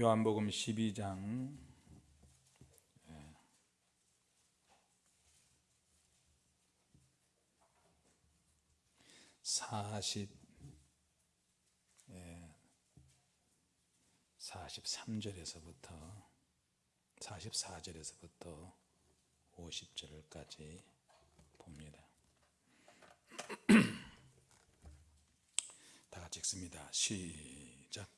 요한복음 12장 40 예, 43절에서부터 44절에서부터 50절까지 봅니다. 다 같이 읽습니다. 시작.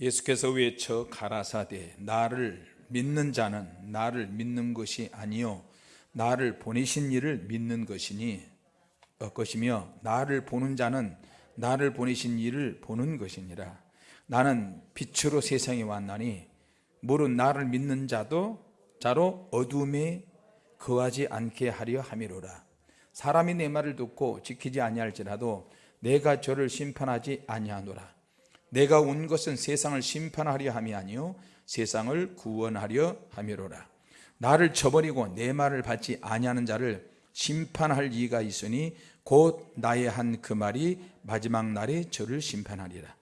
예수께서 외쳐 가라사대 나를 믿는 자는 나를 믿는 것이 아니요 나를 보내신 이를 믿는 것이니 어, 것이며 나를 보는 자는 나를 보내신 이를 보는 것이니라. 나는 빛으로 세상에 왔나니 물은 나를 믿는 자도 자로 어둠에 거하지 않게 하려 함이로라. 사람이 내 말을 듣고 지키지 아니할지라도 내가 저를 심판하지 아니하노라 내가 온 것은 세상을 심판하려 함이 아니요 세상을 구원하려 함이로라. 나를 저버리고 내 말을 받지 아니하는 자를 심판할 이가 있으니 곧 나의 한 그 말이 마지막 날에 저를 심판하리라.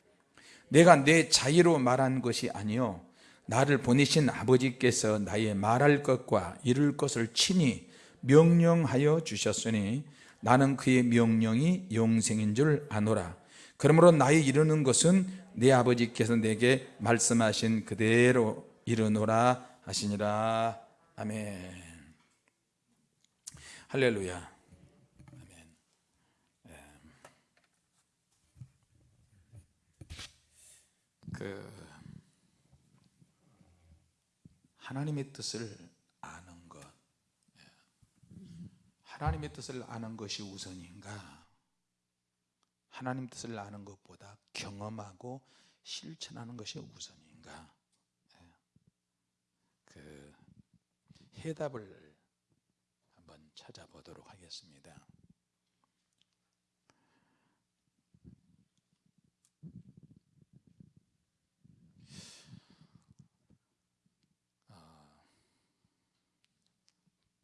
내가 내 자유로 말한 것이 아니요 나를 보내신 아버지께서 나의 말할 것과 이룰 것을 친히 명령하여 주셨으니 나는 그의 명령이 영생인 줄 아노라 그러므로 나의 이루는 것은 내 아버지께서 내게 말씀하신 그대로 이르노라 하시니라. 아멘. 할렐루야. 아멘. 예. 그 하나님의 뜻을 아는 것. 예. 하나님의 뜻을 아는 것이 우선인가 하나님 뜻을 아는 것보다 경험하고 실천하는 것이 우선인가 예. 그 해답을 한번 찾아보도록 하겠습니다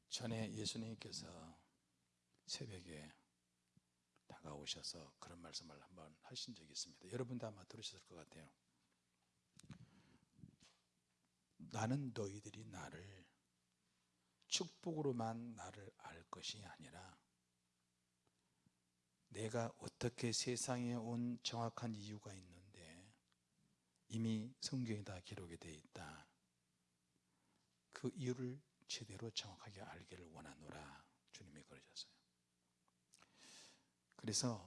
전에 예수님께서 새벽에 다가오셔서 그런 말씀을 한번 하신 적이 있습니다. 여러분도 아마 들으셨을 것 같아요. 나는 너희들이 나를 축복으로만 나를 알 것이 아니라 내가 어떻게 세상에 온 정확한 이유가 있는데 이미 성경에 다 기록이 되어 있다. 그 이유를 제대로 정확하게 알기를 원하노라 주님이 그러셨어요 그래서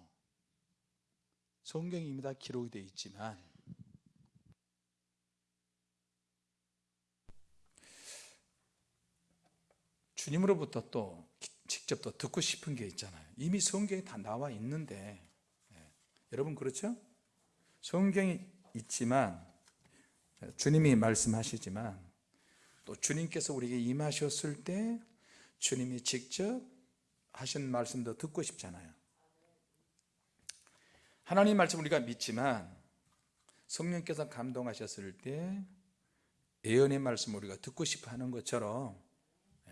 성경이 이미 다 기록이 되어 있지만 주님으로부터 또 직접 또 듣고 싶은 게 있잖아요 이미 성경에 다 나와 있는데 예. 여러분 그렇죠? 성경이 있지만 주님이 말씀하시지만 또 주님께서 우리에게 임하셨을 때 주님이 직접 하신 말씀도 듣고 싶잖아요 하나님 말씀 우리가 믿지만 성령께서 감동하셨을 때 예언의 말씀 우리가 듣고 싶어 하는 것처럼 예.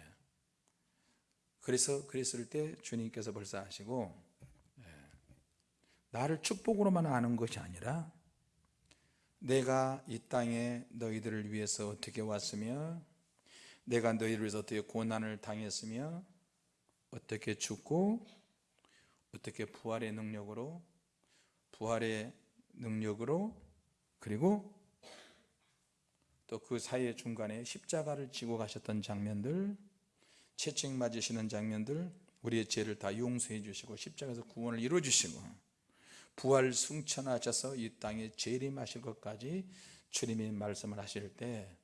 그래서 그랬을 때 주님께서 벌써 하시고 예. 나를 축복으로만 아는 것이 아니라 내가 이 땅에 너희들을 위해서 어떻게 왔으며 내가 너희를 위해서 어떻게 고난을 당했으며 어떻게 죽고 어떻게 부활의 능력으로 부활의 능력으로 그리고 또 그 사이의 중간에 십자가를 지고 가셨던 장면들 채찍 맞으시는 장면들 우리의 죄를 다 용서해 주시고 십자가에서 구원을 이루어 주시고 부활 승천하셔서 이 땅에 재림하실 것까지 주님이 말씀을 하실 때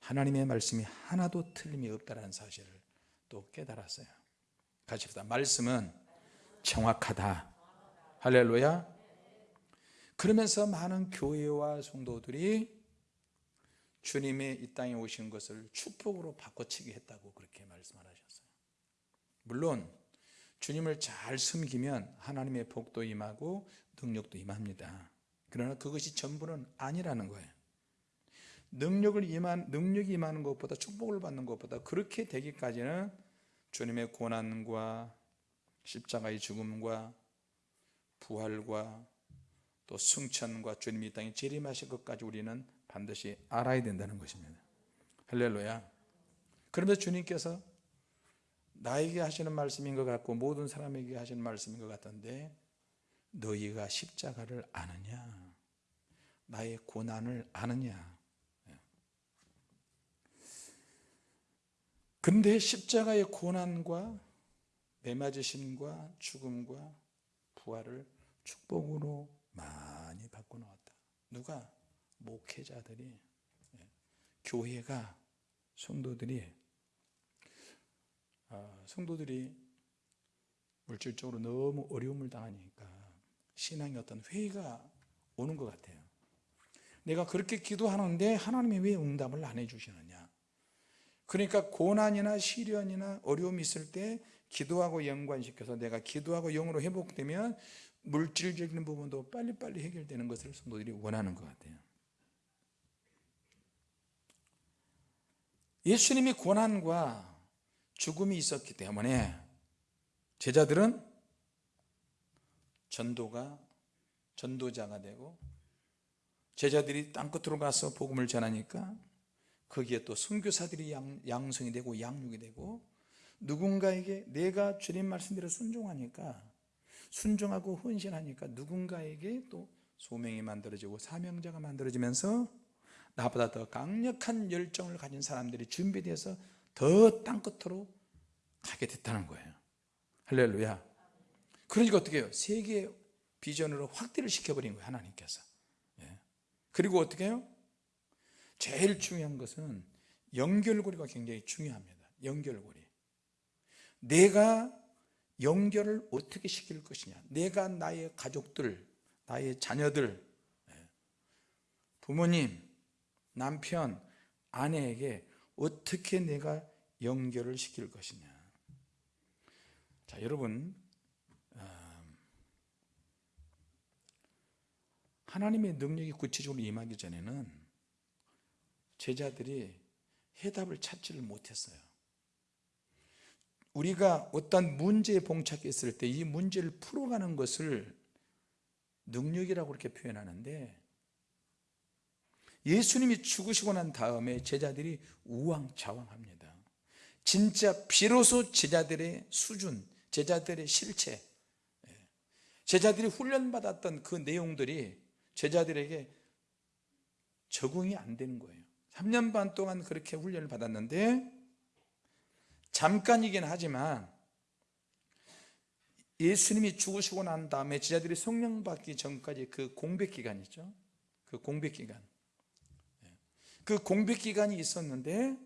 하나님의 말씀이 하나도 틀림이 없다는 사실을 또 깨달았어요. 같이 봅시다. 말씀은 정확하다. 할렐루야 그러면서 많은 교회와 성도들이 주님의 이 땅에 오신 것을 축복으로 바꿔치기 했다고 그렇게 말씀을 하셨어요. 물론 주님을 잘 숨기면 하나님의 복도 임하고 능력도 임합니다. 그러나 그것이 전부는 아니라는 거예요. 능력을 임한, 능력이 임하는 것보다 축복을 받는 것보다 그렇게 되기까지는 주님의 고난과 십자가의 죽음과 부활과 또 승천과 주님이 이 땅에 재림하실 것까지 우리는 반드시 알아야 된다는 것입니다. 할렐루야. 그러면서 주님께서 나에게 하시는 말씀인 것 같고 모든 사람에게 하시는 말씀인 것 같던데 너희가 십자가를 아느냐? 나의 고난을 아느냐? 근데 십자가의 고난과 매맞으심과 죽음과 부활을 축복으로 많이 나왔다. 누가? 목회자들이 예, 교회가 성도들이 아, 성도들이 물질적으로 너무 어려움을 당하니까 신앙의 어떤 회의가 오는 것 같아요. 내가 그렇게 기도하는데 하나님이 왜 응답을 안 해주시느냐? 그러니까 고난이나 시련이나 어려움이 있을 때 기도하고 연관시켜서 내가 기도하고 영으로 회복되면 물질적인 부분도 빨리빨리 해결되는 것을 성도들이 원하는 것 같아요. 예수님이 고난과 죽음이 있었기 때문에 제자들은 전도가 전도자가 되고 제자들이 땅끝으로 가서 복음을 전하니까 거기에 또 선교사들이 양, 양성이 되고 양육이 되고 누군가에게 내가 주님 말씀대로 순종하니까 순종하고 헌신하니까 누군가에게 또 소명이 만들어지고 사명자가 만들어지면서 나보다 더 강력한 열정을 가진 사람들이 준비돼서 더 땅끝으로 가게 됐다는 거예요 할렐루야 그러니까 어떻게 해요? 세계 비전으로 확대를 시켜버린 거예요 하나님께서 예. 그리고 어떻게 해요? 제일 중요한 것은 연결고리가 굉장히 중요합니다 연결고리 내가 연결을 어떻게 시킬 것이냐. 내가 나의 가족들 나의 자녀들. 예. 부모님 남편 아내에게 어떻게 내가 연결을 시킬 것이냐. 자 여러분 음, 하나님의 능력이 구체적으로 임하기 전에는 제자들이 해답을 찾지를 못했어요 우리가 어떤 문제에 봉착했을 때 이 문제를 풀어가는 것을 능력이라고 그렇게 표현하는데 예수님이 죽으시고 난 다음에 제자들이 우왕좌왕합니다. 진짜 비로소 제자들의 수준 제자들의 실체 예, 제자들이 훈련받았던 그 내용들이 제자들에게 적응이 안 되는 거예요. 3년 반 동안 그렇게 훈련을 받았는데 잠깐이긴 하지만 예수님이 죽으시고 난 다음에 제자들이 성령 받기 전까지 그 공백 기간 있죠? 그 공백 기간. 그 공백 기간이 있었는데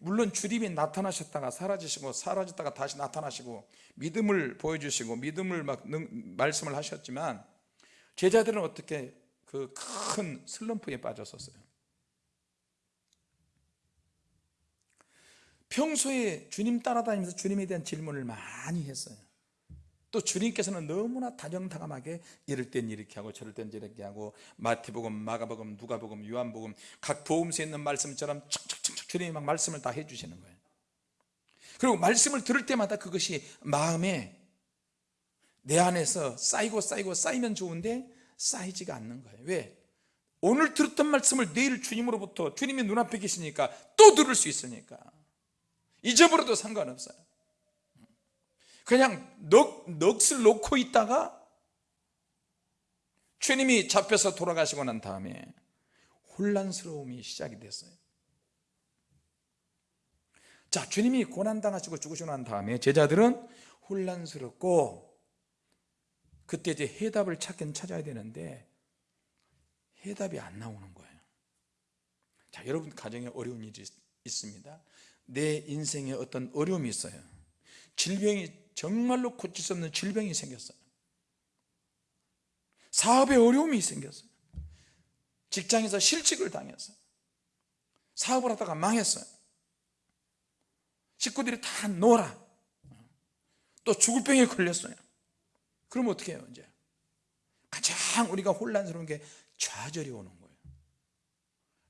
물론 주님이 나타나셨다가 사라지시고 사라졌다가 다시 나타나시고 믿음을 보여주시고 믿음을 막 말씀을 하셨지만 제자들은 어떻게 그 큰 슬럼프에 빠졌었어요 평소에 주님 따라다니면서 주님에 대한 질문을 많이 했어요. 또 주님께서는 너무나 다정다감하게 이럴 땐 이렇게 하고 저럴 땐 저렇게 하고 마태복음, 마가복음, 누가복음, 요한복음 각 복음서에 있는 말씀처럼 척척척척 주님이 막 말씀을 다 해주시는 거예요. 그리고 말씀을 들을 때마다 그것이 마음에 내 안에서 쌓이고 쌓이고 쌓이면 좋은데 쌓이지가 않는 거예요. 왜? 오늘 들었던 말씀을 내일 주님으로부터 주님이 눈앞에 계시니까 또 들을 수 있으니까 잊어버려도 상관없어요. 그냥 넋, 넋을 놓고 있다가 주님이 잡혀서 돌아가시고 난 다음에 혼란스러움이 시작이 됐어요. 자 주님이 고난당하시고 죽으시고 난 다음에 제자들은 혼란스럽고 그때 이제 해답을 찾긴 찾아야 되는데 해답이 안 나오는 거예요. 자 여러분 가정에 어려운 일이 있습니다 내 인생에 어떤 어려움이 있어요. 질병이 정말로 고칠 수 없는 질병이 생겼어요. 사업에 어려움이 생겼어요. 직장에서 실직을 당했어요. 사업을 하다가 망했어요. 식구들이 다 놀아. 또 죽을 병에 걸렸어요. 그럼 어떻게 해요 이제? 가장 우리가 혼란스러운 게 좌절이 오는 거예요.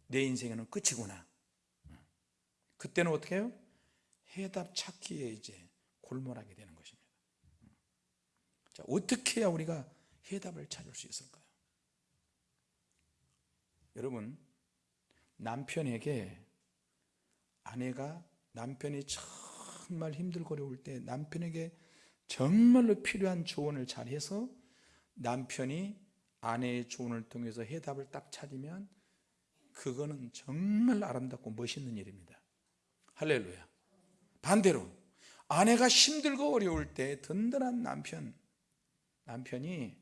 내 인생에는 끝이구나 그때는 어떻게 해요? 해답 찾기에 이제 골몰하게 되는 것입니다 자, 어떻게 해야 우리가 해답을 찾을 수 있을까요? 여러분 남편에게 아내가 남편이 정말 힘들고 어려울 때 남편에게 정말로 필요한 조언을 잘해서 남편이 아내의 조언을 통해서 해답을 딱 찾으면 그거는 정말 아름답고 멋있는 일입니다. 할렐루야. 반대로 아내가 힘들고 어려울 때 든든한 남편 남편이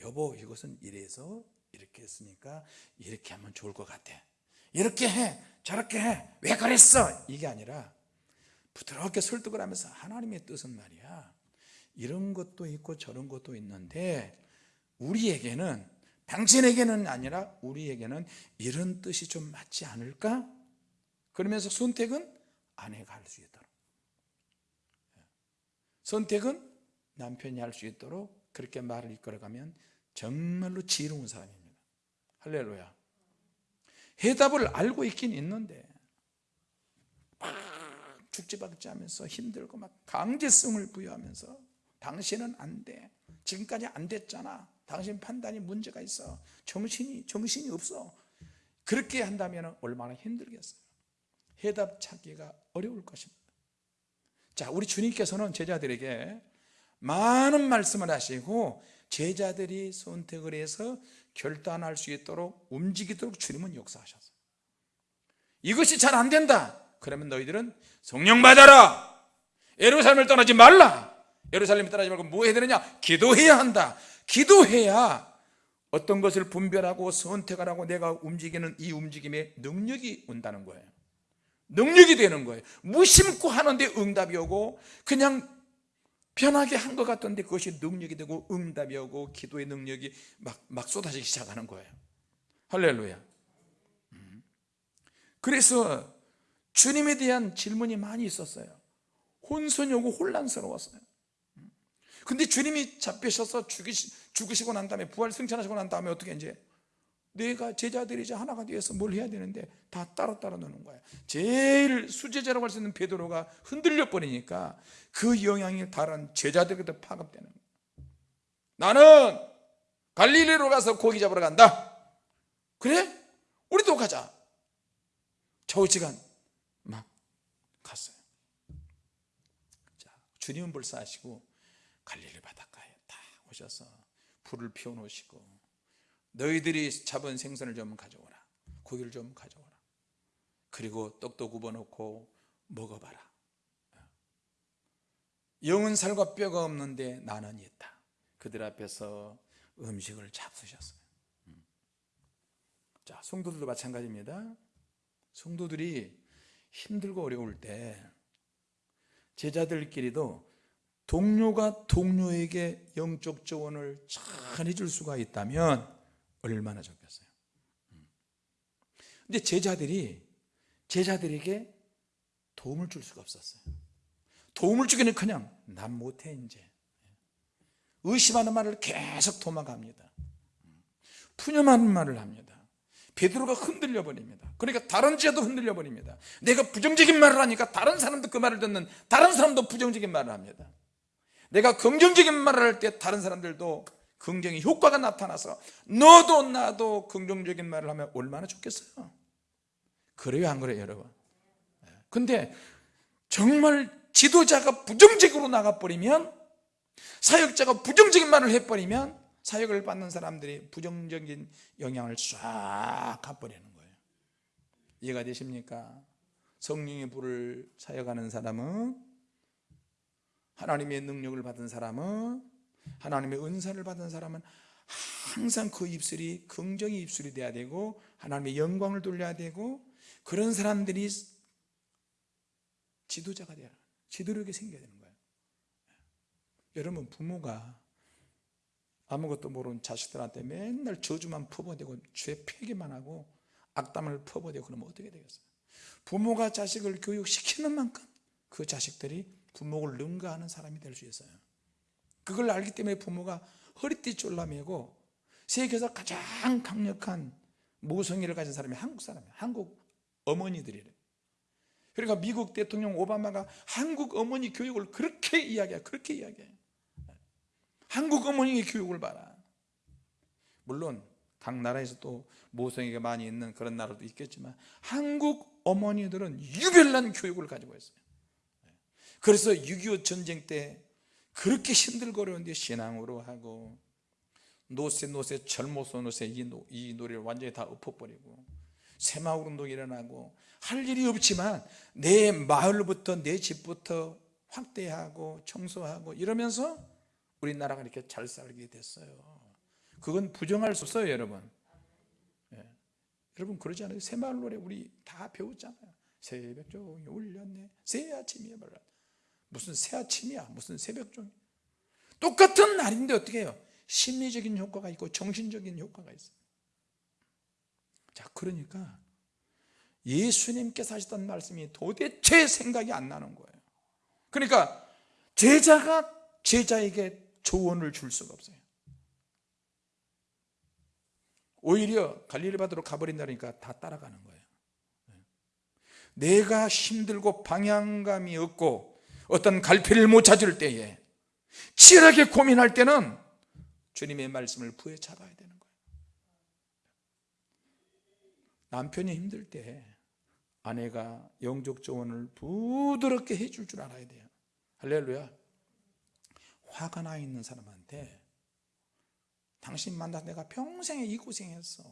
여보 이것은 이래서 이렇게 했으니까 이렇게 하면 좋을 것 같아. 이렇게 해 저렇게 해 왜 그랬어 이게 아니라 부드럽게 설득을 하면서 하나님의 뜻은 말이야 이런 것도 있고 저런 것도 있는데 우리에게는 당신에게는 아니라 우리에게는 이런 뜻이 좀 맞지 않을까? 그러면서 선택은 아내가 할 수 있도록. 선택은 남편이 할 수 있도록 그렇게 말을 이끌어가면 정말로 지혜로운 사람입니다. 할렐루야. 해답을 알고 있긴 있는데 막 죽지박지 하면서 힘들고 막 강제성을 부여하면서 당신은 안돼. 지금까지 안 됐잖아. 당신 판단이 문제가 있어. 정신이 정신이 없어. 그렇게 한다면 얼마나 힘들겠어요 해답 찾기가 어려울 것입니다. 자 우리 주님께서는 제자들에게 많은 말씀을 하시고 제자들이 선택을 해서 결단할 수 있도록 움직이도록 주님은 역사하셨어요. 이것이 잘 안 된다. 그러면 너희들은 성령 받아라. 예루살렘을 떠나지 말라. 예루살렘을 떠나지 말고 뭐 해야 되느냐? 기도해야 한다. 기도해야 어떤 것을 분별하고 선택을 하고 내가 움직이는 이 움직임에 능력이 온다는 거예요 능력이 되는 거예요. 무심코 하는데 응답이 오고 그냥 편하게 한 것 같던데 그것이 능력이 되고 응답이 오고 기도의 능력이 막, 막 쏟아지기 시작하는 거예요. 할렐루야. 음. 그래서 주님에 대한 질문이 많이 있었어요. 혼선이 오고 혼란스러웠어요. 음. 근데 주님이 잡히셔서 죽이시, 죽으시고 난 다음에 부활 승천하시고 난 다음에 어떻게 이제 내가 제자들이 이제 하나가 되어서 뭘 해야 되는데 다 따로 따로 노는 거야. 제일 수제자라고 할 수 있는 베드로가 흔들려 버리니까 그 영향이 다른 제자들에게도 파급되는 거야. 나는 갈릴리로 가서 고기 잡으러 간다. 그래? 우리도 가자. 저우지간 막 갔어요. 자, 주님은 불사하시고 갈릴리 바닷가에 딱 오셔서 불을 피워놓으시고 너희들이 잡은 생선을 좀 가져오라. 고기를 좀 가져오라. 그리고 떡도 굽어놓고 먹어봐라. 영은 살과 뼈가 없는데 나는 있다. 그들 앞에서 음식을 잡수셨어요. 음. 자 성도들도 마찬가지입니다. 성도들이 힘들고 어려울 때 제자들끼리도 동료가 동료에게 영적 조언을 잘 해줄 수가 있다면 얼마나 좋겠어요? 음. 근데 제자들이 제자들에게 도움을 줄 수가 없었어요. 도움을 주기는 그냥 난 못해 이제. 의심하는 말을 계속 도망갑니다. 푸념하는 말을 합니다. 베드로가 흔들려 버립니다. 그러니까 다른 제도 흔들려 버립니다. 내가 부정적인 말을 하니까 다른 사람도 그 말을 듣는 다른 사람도 부정적인 말을 합니다. 내가 긍정적인 말을 할 때 다른 사람들도 긍정의 효과가 나타나서 너도 나도 긍정적인 말을 하면 얼마나 좋겠어요. 그래요 안 그래요 여러분? 근데 정말 지도자가 부정적으로 나가버리면 사역자가 부정적인 말을 해버리면 사역을 받는 사람들이 부정적인 영향을 쫙 가버리는 거예요. 이해가 되십니까? 성령의 불을 사역하는 사람은 하나님의 능력을 받은 사람은 하나님의 은사를 받은 사람은 항상 그 입술이 긍정의 입술이 돼야 되고 하나님의 영광을 돌려야 되고 그런 사람들이 지도자가 되야 지도력이 생겨야 되는 거예요. 여러분 부모가 아무것도 모르는 자식들한테 맨날 저주만 퍼부어대고 죄 폐기만 하고 악담을 퍼부어대고 그러면 어떻게 되겠어요? 부모가 자식을 교육시키는 만큼 그 자식들이 부모를 능가하는 사람이 될 수 있어요 그걸 알기 때문에 부모가 허리띠 졸라매고 세계에서 가장 강력한 모성애를 가진 사람이 한국 사람이에요 한국 어머니들이래. 그러니까 미국 대통령 오바마가 한국 어머니 교육을 그렇게 이야기해 그렇게 이야기해. 한국 어머니의 교육을 봐라. 물론 각 나라에서 또 모성애가 많이 있는 그런 나라도 있겠지만 한국 어머니들은 유별난 교육을 가지고 있어요. 그래서 6.25 전쟁 때 그렇게 힘들거렸는데 신앙으로 하고 노세 노세 젊어서 노세 이, 노, 이 노래를 완전히 다 엎어버리고 새마을 운동 일어나고 할 일이 없지만 내 마을부터 내 집부터 확대하고 청소하고 이러면서 우리나라가 이렇게 잘 살게 됐어요. 그건 부정할 수 없어요 여러분. 예. 여러분 그러지 않아요? 새마을 노래 우리 다 배웠잖아요. 새벽 종이 울렸네. 새 아침이야 말라 무슨 새 아침이야 무슨 새벽 종이 똑같은 날인데 어떻게 해요? 심리적인 효과가 있고 정신적인 효과가 있어요. 자 그러니까 예수님께서 하셨던 말씀이 도대체 생각이 안 나는 거예요. 그러니까 제자가 제자에게 조언을 줄 수가 없어요. 오히려 갈릴리 바다로 가버린다니까 다 따라가는 거예요. 내가 힘들고 방향감이 없고 어떤 갈피를 못 찾을 때에 치열하게 고민할 때는 주님의 말씀을 부에 잡아야 되는 거예요. 남편이 힘들 때 아내가 영적 조언을 부드럽게 해줄 줄 알아야 돼요. 할렐루야. 화가 나 있는 사람한테 당신 만나서 내가 평생에 이 고생했어.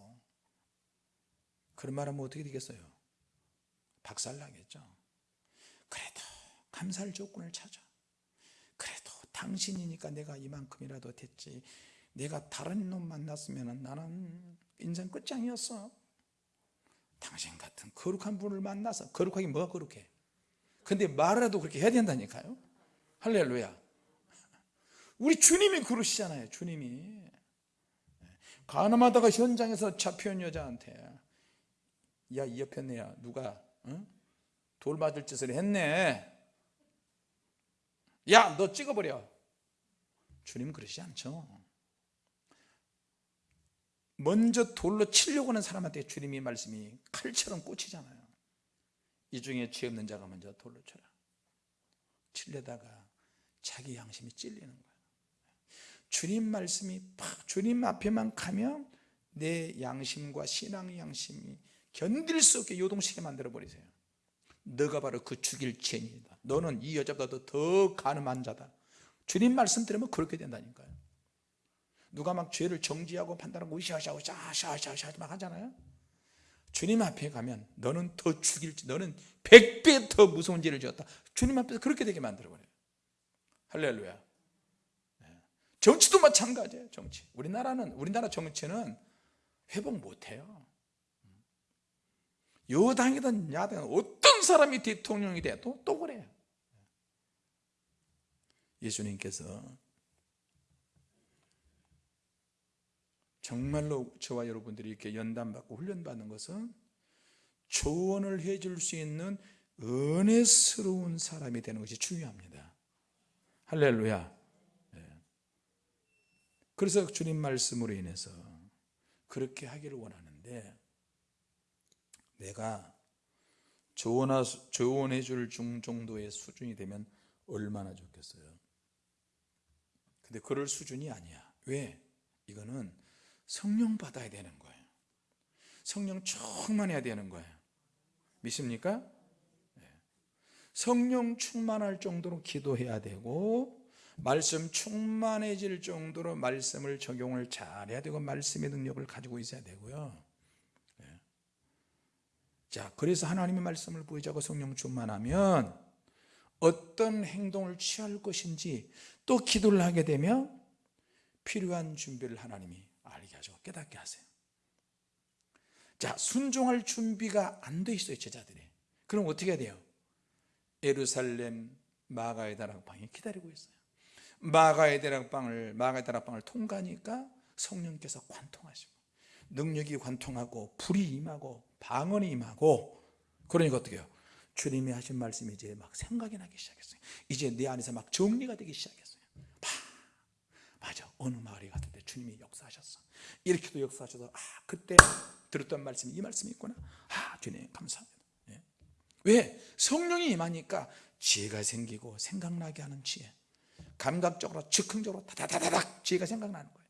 그런 말하면 어떻게 되겠어요? 박살나겠죠? 그래도 감사할 조건을 찾아. 그래도 당신이니까 내가 이만큼이라도 됐지. 내가 다른 놈 만났으면 나는 인생 끝장이었어. 당신 같은 거룩한 분을 만나서 거룩하게 뭐가 거룩해? 근데 말이라도 그렇게 해야 된다니까요. 할렐루야. 우리 주님이 그러시잖아요 주님이. 가늠하다가 현장에서 잡혀온 여자한테 야이 옆에 내야 누가 응? 돌 맞을 짓을 했네 야 너 찍어버려. 주님 그러시지 않죠. 먼저 돌로 치려고 하는 사람한테 주님이 말씀이 칼처럼 꽂히잖아요. 이 중에 죄 없는 자가 먼저 돌로 쳐라. 칠려다가 자기 양심이 찔리는 거예요 주님 말씀이 팍 주님 앞에만 가면 내 양심과 신앙 양심이 견딜 수 없게 요동치게 만들어 버리세요. 너가 바로 그 죽일 죄인이다 너는 이 여자보다 더 가늠한 자다. 주님 말씀 들으면 그렇게 된다니까요. 누가 막 죄를 정지하고 판단하고 으쌰으쌰 샤샤샤 막 하잖아요. 주님 앞에 가면 너는 더 죽일지 너는 백배 더 무서운 죄를 지었다. 주님 앞에서 그렇게 되게 만들어버려요. 할렐루야. 정치도 마찬가지예요 정치. 우리나라는 우리나라 정치는 회복 못해요 여당이든 야당이든 어떤 사람이 대통령이 돼도 또 그래요 예수님께서 정말로 저와 여러분들이 이렇게 연단받고 훈련받는 것은 조언을 해줄 수 있는 은혜스러운 사람이 되는 것이 중요합니다. 할렐루야. 그래서 주님 말씀으로 인해서 그렇게 하기를 원하는데 내가 조언해 줄 정도의 수준이 되면 얼마나 좋겠어요 근데 그럴 수준이 아니야 왜? 이거는 성령 받아야 되는 거예요 성령 충만해야 되는 거예요 믿습니까? 네. 성령 충만할 정도로 기도해야 되고 말씀 충만해질 정도로 말씀을 적용을 잘해야 되고 말씀의 능력을 가지고 있어야 되고요 예. 자 그래서 하나님의 말씀을 보이자고 성령 충만하면 어떤 행동을 취할 것인지 또 기도를 하게 되면 필요한 준비를 하나님이 알게 하시고 깨닫게 하세요. 자 순종할 준비가 안 돼 있어요 제자들이. 그럼 어떻게 돼요? 예루살렘 마가의 다락방에 기다리고 있어요. 마가의 대락방을 마가의 다락방을 통과하니까 성령께서 관통하시고 능력이 관통하고 불이 임하고 방언이 임하고 그러니까 어떻게 해요? 주님이 하신 말씀이 이제 막 생각이 나기 시작했어요. 이제 내 안에서 막 정리가 되기 시작했어요. 파, 맞아. 어느 마을에 갔을 때 주님이 역사하셨어. 이렇게도 역사하셔서 아 그때 들었던 말씀이 이 말씀이 있구나. 아 주님 감사합니다. 예. 왜? 성령이 임하니까 지혜가 생기고 생각나게 하는 지혜. 감각적으로 즉흥적으로 다다다닥 지혜가 생각나는 거예요.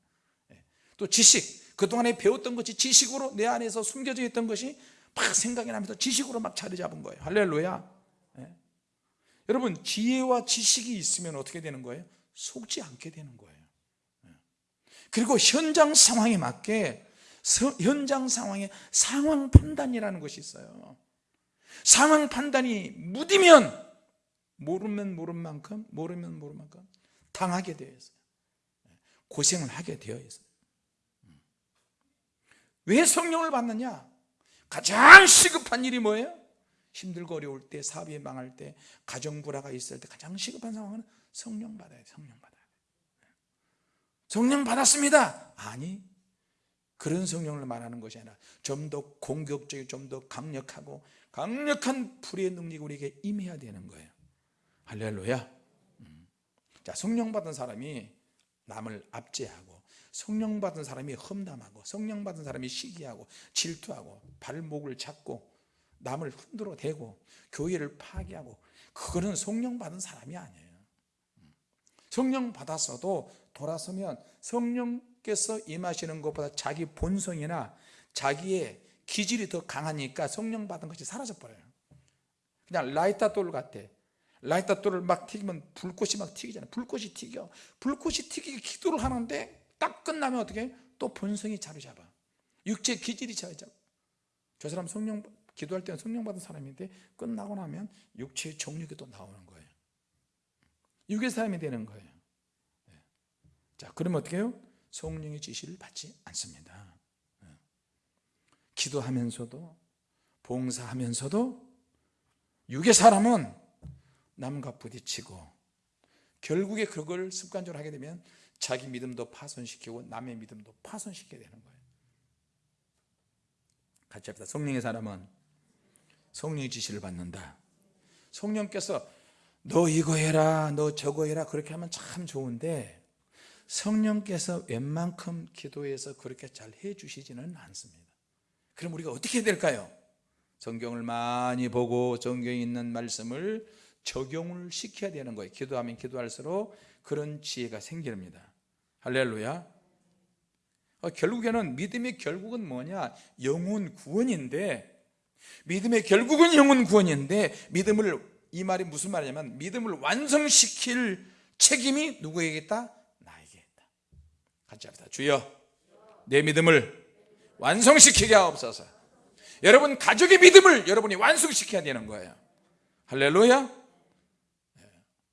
예. 또 지식 그동안에 배웠던 것이 지식으로 내 안에서 숨겨져 있던 것이 막 생각이 나면서 지식으로 막 자리 잡은 거예요. 할렐루야. 예. 여러분 지혜와 지식이 있으면 어떻게 되는 거예요? 속지 않게 되는 거예요. 예. 그리고 현장 상황에 맞게 서- 현장 상황에 상황 판단이라는 것이 있어요. 상황 판단이 무디면 모르면 모른 만큼 모르면 모른 만큼 당하게 되어 있어요. 고생을 하게 되어 있어요 왜 성령을 받느냐? 가장 시급한 일이 뭐예요? 힘들고 어려울 때 사업이 망할 때 가정 불화가 있을 때 가장 시급한 상황은 성령 받아야 돼 성령 받아야 돼. 성령 받았습니다. 아니 그런 성령을 말하는 것이 아니라 좀 더 공격적이고 좀 더 강력하고 강력한 불의 능력이 우리에게 임해야 되는 거예요. 할렐루야. 음. 자 성령 받은 사람이 남을 압제하고 성령 받은 사람이 험담하고 성령 받은 사람이 시기하고 질투하고 발목을 잡고 남을 흔들어 대고 교회를 파괴하고 그거는 성령 받은 사람이 아니에요. 성령 받았어도 돌아서면 성령께서 임하시는 것보다 자기 본성이나 자기의 기질이 더 강하니까 성령 받은 것이 사라져 버려요. 그냥 라이터 돌 같아. 라이터 돌을 막 튀기면 불꽃이 막 튀기잖아요. 불꽃이 튀겨. 불꽃이 튀기게 기도를 하는데 딱 끝나면 어떻게? 또 본성이 자리 잡아 육체 기질이 자리 잡아 저 사람 성령 기도할 때는 성령 받은 사람인데 끝나고 나면 육체의 정력이 또 나오는 거예요 육의 사람이 되는 거예요 네. 자 그러면 어떻게 해요? 성령의 지시를 받지 않습니다 네. 기도하면서도 봉사하면서도 육의 사람은 남과 부딪히고 결국에 그걸 습관적으로 하게 되면 자기 믿음도 파손시키고 남의 믿음도 파손시키게 되는 거예요. 같이 합시다. 성령의 사람은 성령의 지시를 받는다. 성령께서 너 이거 해라 너 저거 해라 그렇게 하면 참 좋은데 성령께서 웬만큼 기도해서 그렇게 잘 해주시지는 않습니다. 그럼 우리가 어떻게 해야 될까요? 성경을 많이 보고 성경에 있는 말씀을 적용을 시켜야 되는 거예요. 기도하면 기도할수록 그런 지혜가 생깁니다 할렐루야. 어, 결국에는 믿음의 결국은 뭐냐? 영혼 구원인데 믿음의 결국은 영혼 구원인데 믿음을 이 말이 무슨 말이냐면 믿음을 완성시킬 책임이 누구에게 있다? 나에게 있다. 같이 합시다. 주여 내 믿음을 완성시키게 하옵소서. 여러분 가족의 믿음을 여러분이 완성시켜야 되는 거예요. 할렐루야.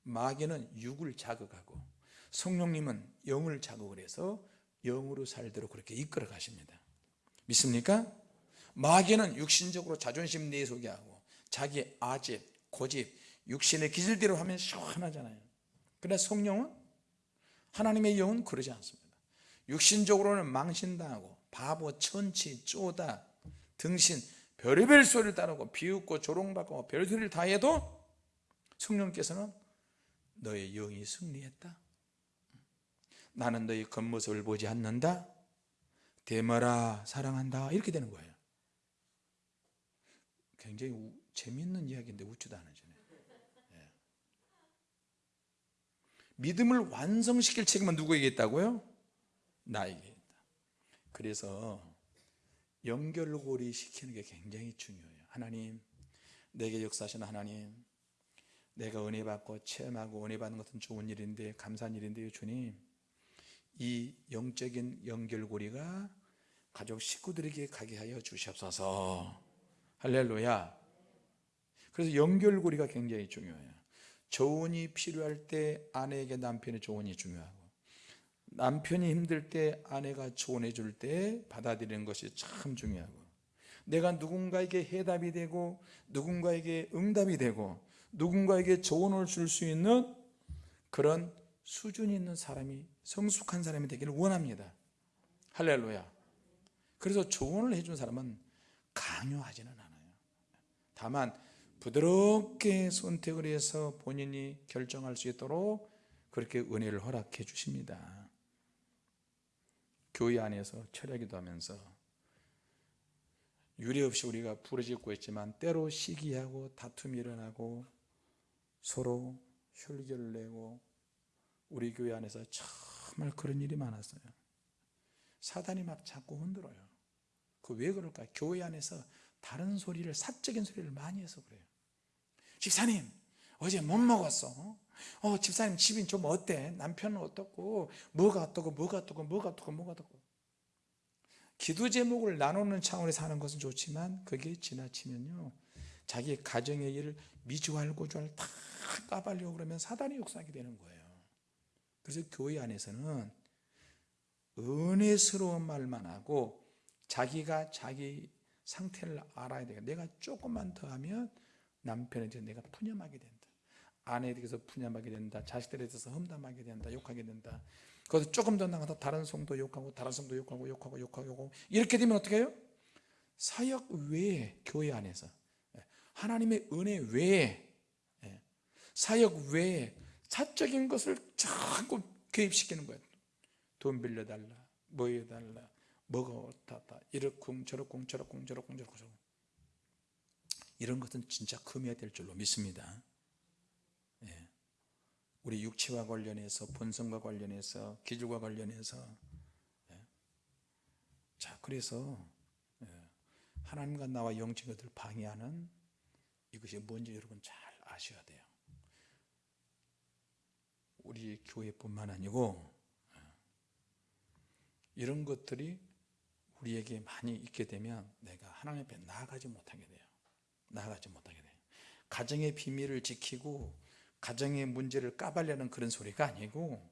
마귀는 육을 자극하고 성령님은 영을 자극을 해서 영으로 살도록 그렇게 이끌어 가십니다. 믿습니까? 마귀는 육신적으로 자존심 내속이 하고 자기 아집, 고집, 육신의 기질대로 하면 시원하잖아요. 그러나 성령은 하나님의 영은 그러지 않습니다. 육신적으로는 망신당하고 바보, 천치, 쪼다, 등신 별의별 소리를 따르고 비웃고 조롱받고 별소리를 다 해도 성령께서는 너의 영이 승리했다 나는 너의 겉모습을 보지 않는다? 대마라 사랑한다? 이렇게 되는 거예요. 굉장히 우, 재미있는 이야기인데 웃지도 않으시네 예. 믿음을 완성시킬 책임은 누구에게 있다고요? 나에게 있다. 그래서 연결고리 시키는 게 굉장히 중요해요. 하나님 내게 역사하시는 하나님 내가 은혜 받고 체험하고 은혜 받는 것은 좋은 일인데 감사한 일인데요 주님 이 영적인 연결고리가 가족 식구들에게 가게 하여 주시옵소서. 할렐루야. 그래서 연결고리가 굉장히 중요해요. 조언이 필요할 때 아내에게 남편의 조언이 중요하고 남편이 힘들 때 아내가 조언해 줄 때 받아들이는 것이 참 중요하고 내가 누군가에게 해답이 되고 누군가에게 응답이 되고 누군가에게 조언을 줄 수 있는 그런 수준 있는 사람이 성숙한 사람이 되기를 원합니다. 할렐루야. 그래서 조언을 해준 사람은 강요하지는 않아요. 다만 부드럽게 선택을 해서 본인이 결정할 수 있도록 그렇게 은혜를 허락해 주십니다. 교회 안에서 철야기도 하면서 유례 없이 우리가 부르짖고 있지만 때로 시기하고 다툼이 일어나고 서로 혈기를 내고 우리 교회 안에서 정말 그런 일이 많았어요. 사단이 막 자꾸 흔들어요. 그 왜 그럴까? 교회 안에서 다른 소리를 사적인 소리를 많이 해서 그래요. 집사님 어제 못 먹었어. 어 집사님 집이 좀 어때? 남편은 어떻고? 뭐가 어떻고? 뭐가 어떻고? 뭐가 어떻고? 뭐가 어떻고? 기도 제목을 나누는 차원에서 하는 것은 좋지만 그게 지나치면요. 자기 가정의 일을 미주알 고주알 다 까발려고 그러면 사단이 역사하게 되는 거예요 그래서 교회 안에서는 은혜스러운 말만 하고 자기가 자기 상태를 알아야 돼요. 내가 조금만 더 하면 남편에 대해서 내가 푸념하게 된다. 아내에 대해서 푸념하게 된다. 자식들에 대해서 험담하게 된다. 욕하게 된다. 거기서 조금 더 나가서 다른 성도 욕하고 다른 성도 욕하고 욕하고 욕하고 욕하고. 이렇게 되면 어떻게 해요? 사역 외에 교회 안에서. 예, 하나님의 은혜 외에 예, 사역 외에 사적인 것을 자꾸 개입시키는 거예요 돈 빌려달라 뭐 해달라 뭐가 어떻다 이렇쿵 저렇쿵 저렇쿵 저렇쿵 저렇쿵 이런 것은 진짜 금해야 될 줄로 믿습니다 예. 우리 육체와 관련해서 본성과 관련해서 기질과 관련해서 예. 자 그래서 예. 하나님과 나와 영적인 것을 방해하는 이것이 뭔지 여러분 잘 아셔야 돼요 우리 교회뿐만 아니고 예. 이런 것들이 우리에게 많이 있게 되면 내가 하나님 앞에 나아가지 못하게 돼요 나아가지 못하게 돼요 가정의 비밀을 지키고 가정의 문제를 까발려는 그런 소리가 아니고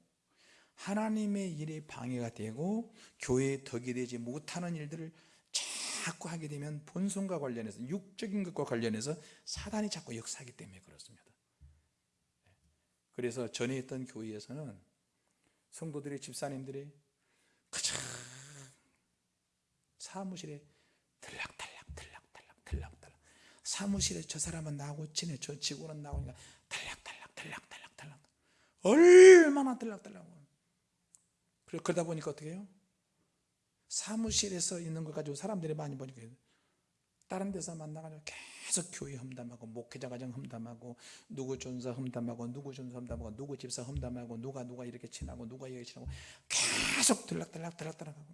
하나님의 일에 방해가 되고 교회에 덕이 되지 못하는 일들을 자꾸 하게 되면 본성과 관련해서 육적인 것과 관련해서 사단이 자꾸 역사하기 때문에 그렇습니다 그래서 전에 있던 교회에서는 성도들이 집사님들이 그저 사무실에 들락달락 들락달락 들락달락. 사무실에 저 사람은 나하고 친해. 저 직원은 나오니까 들락달락 들락달락 들락. 얼마나 들락달락. 그러다 보니까 어떻게 해요? 사무실에서 있는 거 가지고 사람들이 많이 보니까 다른 데서 만나가지고 계속 교회 험담하고 목회자 가정 험담하고 누구 존사 험담하고 누구 존사 험담하고 누구 집사 험담하고 누가 누가 이렇게 친하고 누가 이렇게 친하고 계속 들락달락 들락달락하고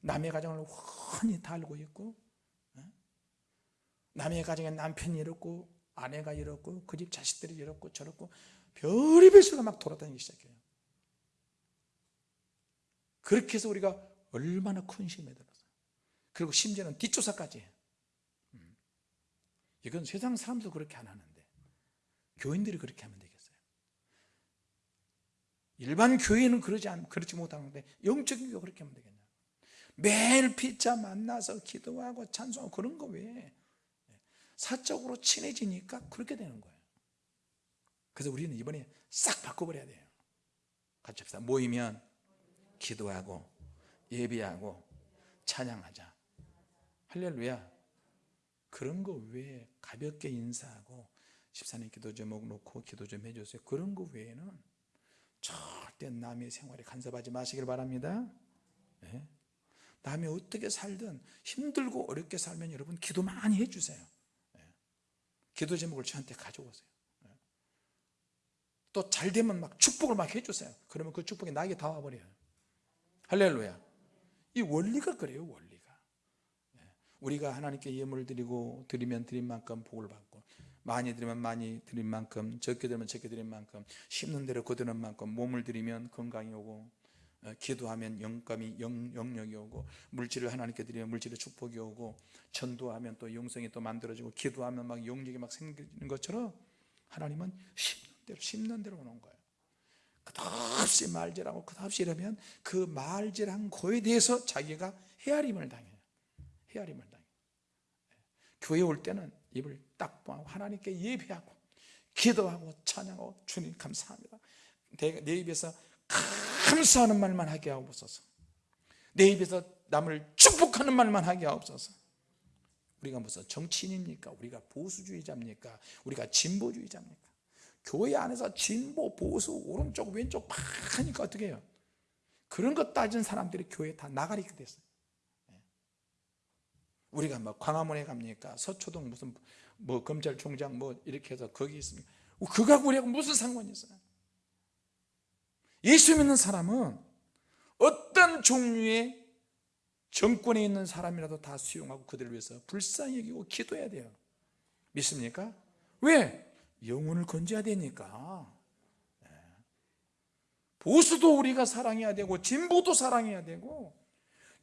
남의 가정을 훤히 달고 있고 어? 남의 가정에 남편이 이렇고 아내가 이렇고 그 집 자식들이 이렇고 저렇고 별의별 수가 막 돌아다니기 시작해요 그렇게 해서 우리가 얼마나 큰 심에 들었어요 그리고 심지어는 뒷조사까지 해요 음. 이건 세상 사람도 그렇게 안 하는데 교인들이 그렇게 하면 되겠어요? 일반 교회는 그러지 않, 그렇지 못하는데 영적인 교회 그렇게 하면 되겠냐? 매일 피자 만나서 기도하고 찬송하고 그런 거 왜? 사적으로 친해지니까 그렇게 되는 거예요. 그래서 우리는 이번에 싹 바꿔버려야 돼요. 같이 합시다. 모이면 기도하고 예비하고 찬양하자. 할렐루야 그런 거 외에 가볍게 인사하고 집사님 기도 제목 놓고 기도 좀 해주세요 그런 거 외에는 절대 남의 생활에 간섭하지 마시길 바랍니다 네? 남이 어떻게 살든 힘들고 어렵게 살면 여러분 기도 많이 해주세요 네. 기도 제목을 저한테 가져오세요 네. 또 잘되면 막 축복을 막 해주세요 그러면 그 축복이 나에게 다 와버려요 할렐루야 이 원리가 그래요 원리가 네. 우리가 하나님께 예물을 드리고 드리면 드린 만큼 복을 받고 많이 드리면 많이 드린 만큼 적게 드리면 적게 드린 만큼 심는 대로 거두는 만큼 몸을 드리면 건강이 오고 어, 기도하면 영감이 영, 영력이 오고 물질을 하나님께 드리면 물질의 축복이 오고 전도하면 또 영성이 또 만들어지고 기도하면 막 영력이 막 생기는 것처럼 하나님은 심는 대로 심는 대로 오는 거예요. 끝없이 말질하고 끝없이 이러면 그 말질한 거에 대해서 자기가 헤아림을 당해요 헤아림을 당해요 교회 올 때는 입을 딱 모아고 하나님께 예배하고 기도하고 찬양하고 주님 감사합니다 내 입에서 감사하는 말만 하게 하옵소서 내 입에서 남을 축복하는 말만 하게 하옵소서 우리가 무슨 정치인입니까? 우리가 보수주의자입니까? 우리가 진보주의자입니까? 교회 안에서 진보, 보수, 오른쪽, 왼쪽 막 하니까 어떻게 해요? 그런 것 따진 사람들이 교회에 다 나가리게 됐어요 예. 우리가 뭐 광화문에 갑니까? 서초동 무슨 뭐 검찰총장 뭐 이렇게 해서 거기 있습니까? 그거하고 우리하고 무슨 상관이 있어요? 예수 믿는 사람은 어떤 종류의 정권에 있는 사람이라도 다 수용하고 그들을 위해서 불쌍히 여기고 기도해야 돼요 믿습니까? 왜? 영혼을 건져야 되니까 네. 보수도 우리가 사랑해야 되고 진보도 사랑해야 되고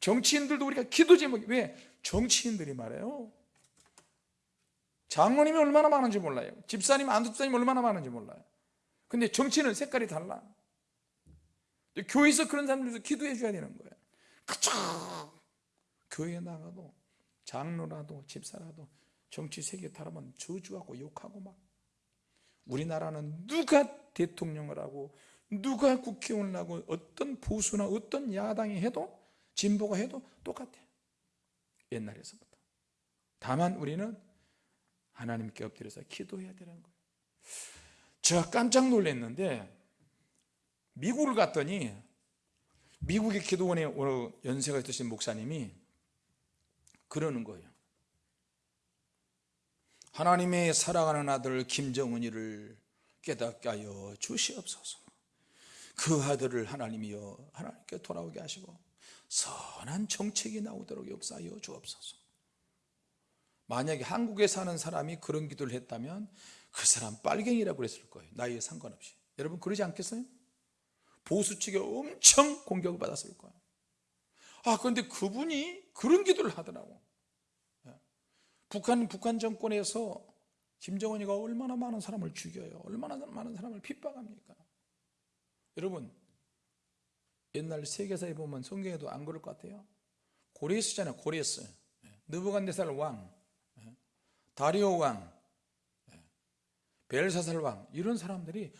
정치인들도 우리가 기도 제목이 왜? 정치인들이 말해요. 장로님이 얼마나 많은지 몰라요. 집사님 안집사님 얼마나 많은지 몰라요. 근데 정치는 색깔이 달라. 교회에서 그런 사람들 위해서 기도해 줘야 되는 거예요. 그쵸 교회에 나가도 장로라도 집사라도 정치 세계 타라면 저주하고 욕하고 막. 우리나라는 누가 대통령을 하고 누가 국회의원을 하고 어떤 보수나 어떤 야당이 해도 진보가 해도 똑같아 옛날에서부터. 다만 우리는 하나님께 엎드려서 기도해야 되는 거예요. 제가 깜짝 놀랐는데 미국을 갔더니 미국의 기도원에 연세가 있으신 목사님이 그러는 거예요. 하나님의 사랑하는 아들 김정은이를 깨닫게 하여 주시옵소서. 그 아들을 하나님이여 하나님께 돌아오게 하시고 선한 정책이 나오도록 역사하여 주옵소서. 만약에 한국에 사는 사람이 그런 기도를 했다면 그 사람 빨갱이라고 그랬을 거예요. 나이에 상관없이. 여러분 그러지 않겠어요? 보수 측에 엄청 공격을 받았을 거예요. 아 그런데 그분이 그런 기도를 하더라고. 북한, 북한 정권에서 김정은이가 얼마나 많은 사람을 죽여요. 얼마나 많은 사람을 핍박합니까? 여러분 옛날 세계사에 보면 성경에도 안 그럴 것 같아요. 고레스잖아요 고레스. 느부갓네살 왕 다리오 왕 벨사살 왕. 이런 사람들이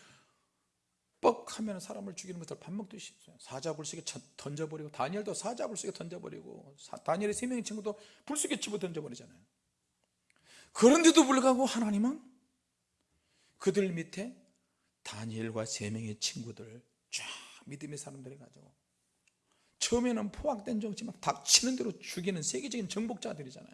뻑 하면 사람을 죽이는 것을 밥 먹듯이 사자불속에 던져버리고 다니엘도 사자불속에 던져버리고 다니엘의 세 명의 친구도 불속에 집어 던져버리잖아요. 그런데도 불구하고 하나님은 그들 밑에 다니엘과 세 명의 친구들 쫙 믿음의 사람들이 가지고 처음에는 포악된 정치 막 닥치는 대로 죽이는 세계적인 정복자들이잖아요.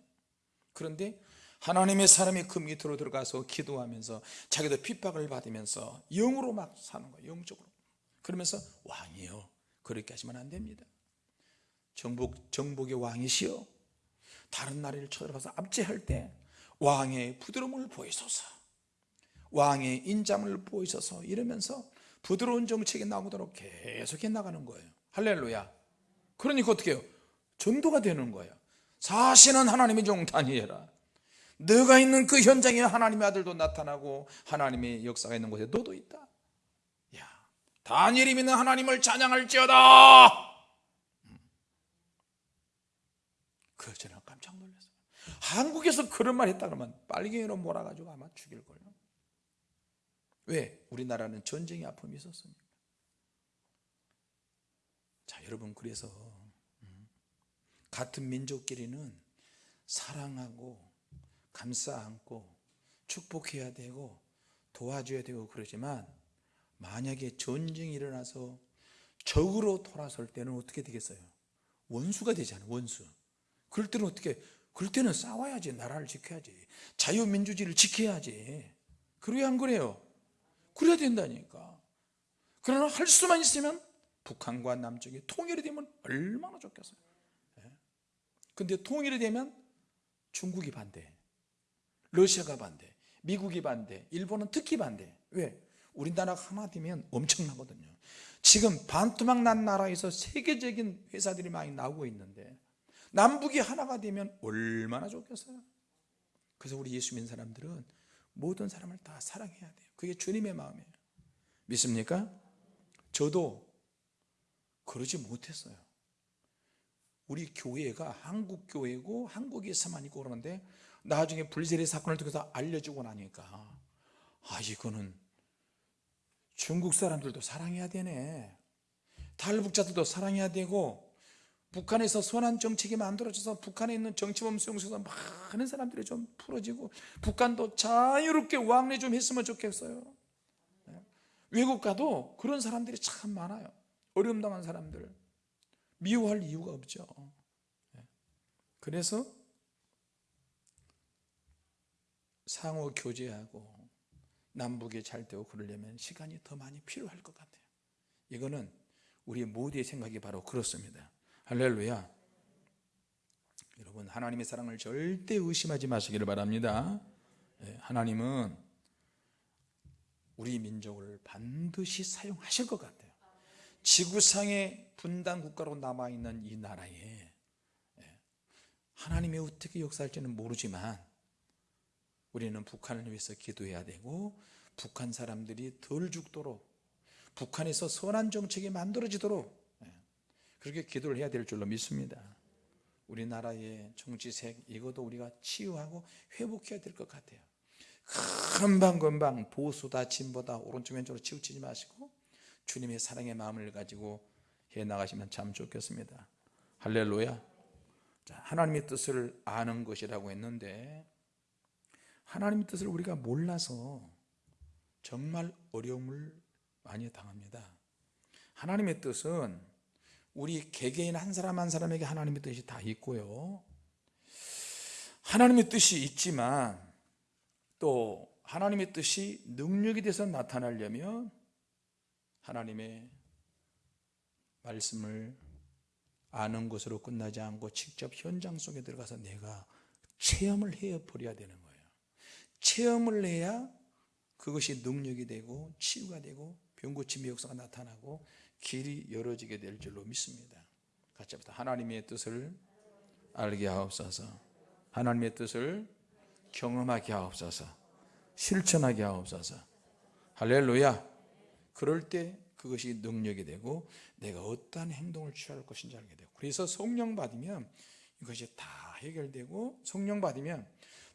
그런데 하나님의 사람이 그 밑으로 들어가서 기도하면서 자기도 핍박을 받으면서 영으로 막 사는 거예요 영적으로. 그러면서 왕이요. 그렇게 하시면 안 됩니다. 정복, 정복의 왕이시여. 다른 나라를 쳐들어가서 압제할 때 왕의 부드러움을 보이소서. 왕의 인자을 보이소서. 이러면서 부드러운 정책이 나오도록 계속해 나가는 거예요. 할렐루야. 그러니까 어떻게 해요? 전도가 되는 거예요. 사실은 하나님의 종 다니엘아 너가 있는 그 현장에 하나님의 아들도 나타나고 하나님의 역사가 있는 곳에 너도 있다. 야 다니엘이 믿는 하나님을 찬양할지어다! 음. 그 저는 깜짝 놀랐어요. 한국에서 그런 말 했다 그러면 빨갱이로 몰아가지고 아마 죽일걸요 왜? 우리나라는 전쟁의 아픔이 있었습니다 자 여러분 그래서 음, 같은 민족끼리는 사랑하고 감싸 안고 축복해야 되고 도와줘야 되고 그러지만 만약에 전쟁이 일어나서 적으로 돌아설 때는 어떻게 되겠어요? 원수가 되잖아요 원수 그럴 때는 어떻게 그럴 때는 싸워야지 나라를 지켜야지 자유민주주의를 지켜야지 그래야 안 그래요? 그래야 된다니까. 그러나 할 수만 있으면 북한과 남쪽이 통일이 되면 얼마나 좋겠어요. 근데 통일이 되면 중국이 반대 러시아가 반대 미국이 반대 일본은 특히 반대. 왜? 우리나라가 하나 되면 엄청나거든요. 지금 반토막 난 나라에서 세계적인 회사들이 많이 나오고 있는데 남북이 하나가 되면 얼마나 좋겠어요? 그래서 우리 예수 믿는 사람들은 모든 사람을 다 사랑해야 돼요. 그게 주님의 마음이에요. 믿습니까? 저도 그러지 못했어요. 우리 교회가 한국 교회고 한국에서만 있고 그러는데 나중에 불세례 사건을 통해서 알려주고 나니까 아 이거는 중국 사람들도 사랑해야 되네. 탈북자들도 사랑해야 되고 북한에서 선한 정책이 만들어져서 북한에 있는 정치범 수용소에서 많은 사람들이 좀 풀어지고 북한도 자유롭게 왕래 좀 했으면 좋겠어요. 네. 외국 가도 그런 사람들이 참 많아요. 어려움 당한 사람들. 미워할 이유가 없죠. 네. 그래서 상호 교제하고 남북이 잘 되고 그러려면 시간이 더 많이 필요할 것 같아요. 이거는 우리 모두의 생각이 바로 그렇습니다 할렐루야. 여러분 하나님의 사랑을 절대 의심하지 마시기를 바랍니다. 예, 하나님은 우리 민족을 반드시 사용하실 것 같아요. 지구상의 분단 국가로 남아있는 이 나라에 예, 하나님이 어떻게 역사할지는 모르지만 우리는 북한을 위해서 기도해야 되고 북한 사람들이 덜 죽도록 북한에서 선한 정책이 만들어지도록 예, 그렇게 기도를 해야 될 줄로 믿습니다. 우리나라의 정치색 이것도 우리가 치유하고 회복해야 될 것 같아요. 금방금방 보수다 진보다 오른쪽 왼쪽으로 치우치지 마시고 주님의 사랑의 마음을 가지고 해 나가시면 참 좋겠습니다. 할렐루야. 자, 하나님의 뜻을 아는 것이라고 했는데 하나님의 뜻을 우리가 몰라서 정말 어려움을 많이 당합니다. 하나님의 뜻은 우리 개개인 한 사람 한 사람에게 하나님의 뜻이 다 있고요. 하나님의 뜻이 있지만 또 하나님의 뜻이 능력이 돼서 나타나려면 하나님의 말씀을 아는 것으로 끝나지 않고 직접 현장 속에 들어가서 내가 체험을 해 버려야 되는 거예요. 체험을 해야 그것이 능력이 되고 치유가 되고 병고침의 역사가 나타나고 길이 열어지게 될 줄로 믿습니다. 같이 합시다. 하나님의 뜻을 알게 하옵소서. 하나님의 뜻을 경험하게 하옵소서. 실천하게 하옵소서. 할렐루야. 그럴 때 그것이 능력이 되고 내가 어떠한 행동을 취할 것인지 알게 되고 그래서 성령 받으면 이것이 다 해결되고 성령 받으면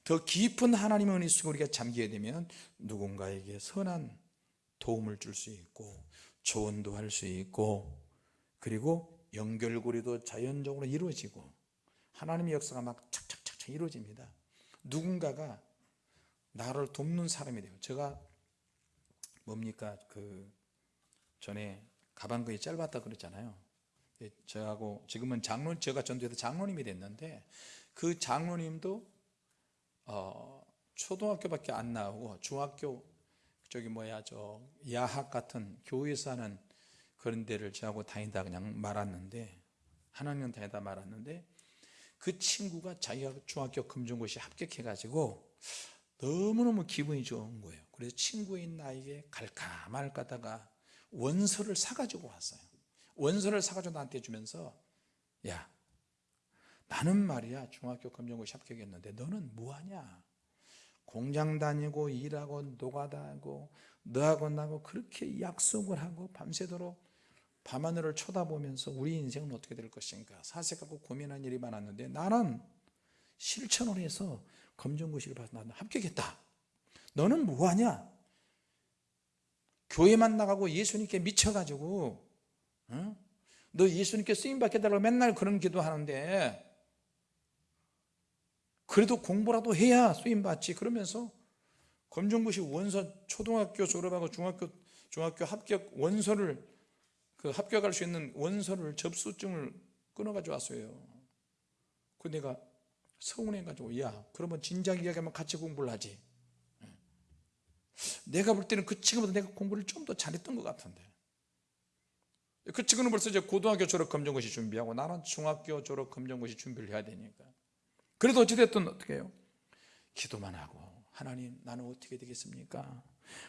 더 깊은 하나님의 은혜 속에 우리가 잠기게 되면 누군가에게 선한 도움을 줄 수 있고 조언도 할 수 있고 그리고 연결고리도 자연적으로 이루어지고 하나님의 역사가 막 착착착착 이루어집니다. 누군가가 나를 돕는 사람이 돼요. 제가 뭡니까? 그 전에 가방끈이 짧았다 그랬잖아요. 예, 저하고 지금은 장로 제가 전도해서 장로님이 됐는데 그 장로님도 어, 초등학교밖에 안 나오고 중학교 저기 뭐야 저 야학 같은 교회에서 하는 그런 데를 저하고 다니다 그냥 말았는데 하나님 다니다 말았는데 그 친구가 자기가 중학교 금중고시 합격해 가지고 너무너무 기분이 좋은 거예요. 그래서 친구인 나에게 갈까 말까 하다가 원서를 사가지고 왔어요. 원서를 사가지고 나한테 주면서 야 나는 말이야 중학교 검정고시 합격했는데 너는 뭐하냐 공장 다니고 일하고 노가다하고 너하고 나하고 그렇게 약속을 하고 밤새도록 밤하늘을 쳐다보면서 우리 인생은 어떻게 될 것인가. 사색하고 고민한 일이 많았는데 나는 실천을 해서 검정고시를 봐서 나는 합격했다. 너는 뭐하냐? 교회만 나가고 예수님께 미쳐가지고 어? 너 예수님께 쓰임받게 달라고 맨날 그런 기도하는데 그래도 공부라도 해야 쓰임받지. 그러면서 검정고시 원서 초등학교 졸업하고 중학교 중학교 합격 원서를 그 합격할 수 있는 원서를 접수증을 끊어가지고 왔어요. 그 내가 서운해가지고 야 그러면 진작 이야기하면 같이 공부를 하지. 내가 볼 때는 그 친구보다 내가 공부를 좀 더 잘했던 것 같은데. 그 친구는 벌써 이제 고등학교 졸업 검정고시 준비하고 나는 중학교 졸업 검정고시 준비를 해야 되니까 그래도 어찌됐든 어떻게 해요? 기도만 하고 하나님 나는 어떻게 되겠습니까?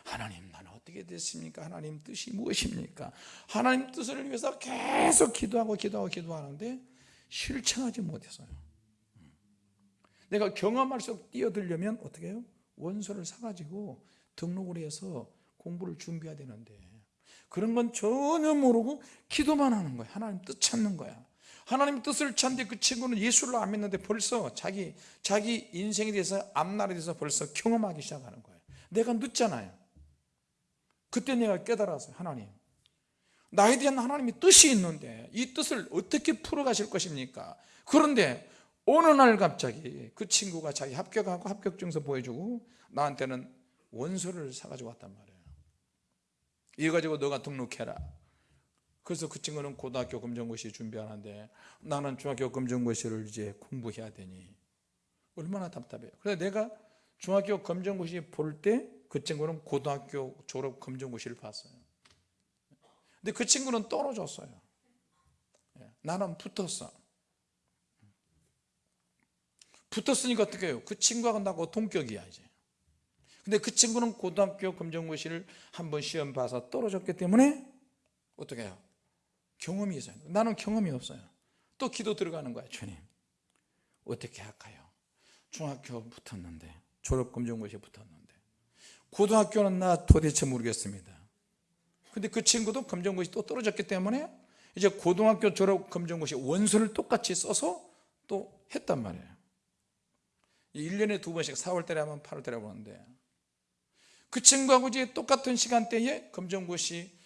하나님 나는 어떻게 됐습니까? 하나님 뜻이 무엇입니까? 하나님 뜻을 위해서 계속 기도하고 기도하고 기도하는데 실천하지 못해서요 내가 경험할수록 뛰어들려면 어떻게 해요? 원서를 사가지고 등록을 해서 공부를 준비해야 되는데 그런 건 전혀 모르고 기도만 하는 거야 하나님 뜻 찾는 거야 하나님 뜻을 찾는데 그 친구는 예수를 안 믿는데 벌써 자기 자기 인생에 대해서 앞날에 대해서 벌써 경험하기 시작하는 거예요. 내가 늦잖아요. 그때 내가 깨달았어요 하나님. 나에 대한 하나님의 뜻이 있는데 이 뜻을 어떻게 풀어가실 것입니까? 그런데 어느 날 갑자기 그 친구가 자기 합격하고 합격증서 보여주고 나한테는 원서를 사가지고 왔단 말이에요. 이거 가지고 너가 등록해라 그래서 그 친구는 고등학교 검정고시 준비하는데 나는 중학교 검정고시를 이제 공부해야 되니. 얼마나 답답해요. 그래서 내가 중학교 검정고시 볼 때 그 친구는 고등학교 졸업 검정고시를 봤어요. 근데 그 친구는 떨어졌어요. 예, 나는 붙었어. 붙었으니까 어떻게 해요? 그 친구하고 나하고 동격이야 이제. 근데 그 친구는 고등학교 검정고시를 한번 시험 봐서 떨어졌기 때문에 어떻게 해요? 경험이 있어요. 나는 경험이 없어요. 또 기도 들어가는 거야 주님. 어떻게 할까요? 중학교 붙었는데 졸업검정고시에 붙었는데. 고등학교는 나 도대체 모르겠습니다. 근데 그 친구도 검정고시 또 떨어졌기 때문에 이제 고등학교 졸업 검정고시 원서를 똑같이 써서 또 했단 말이에요. 1년에 두 번씩 4월달에 하면 8월달에 보는데 그 친구하고 이제 똑같은 시간대에 검정고시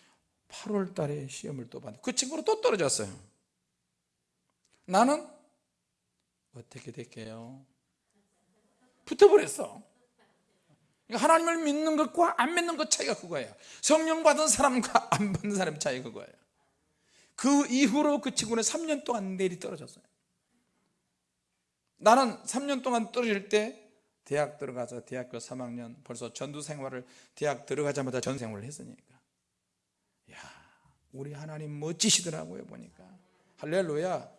8월 달에 시험을 또 봤는데 그 친구는 또 떨어졌어요. 나는 어떻게 될게요? 붙어버렸어. 그러니까 하나님을 믿는 것과 안 믿는 것 차이가 그거예요. 성령 받은 사람과 안 받는 사람 차이가 그거예요. 그 이후로 그 친구는 3년 동안 내리 떨어졌어요. 나는 3년 동안 떨어질 때 대학 들어가서 대학교 3학년 벌써 전도 생활을 대학 들어가자마자 전 생활을 했으니까 야 우리 하나님 멋지시더라고요 보니까. 할렐루야.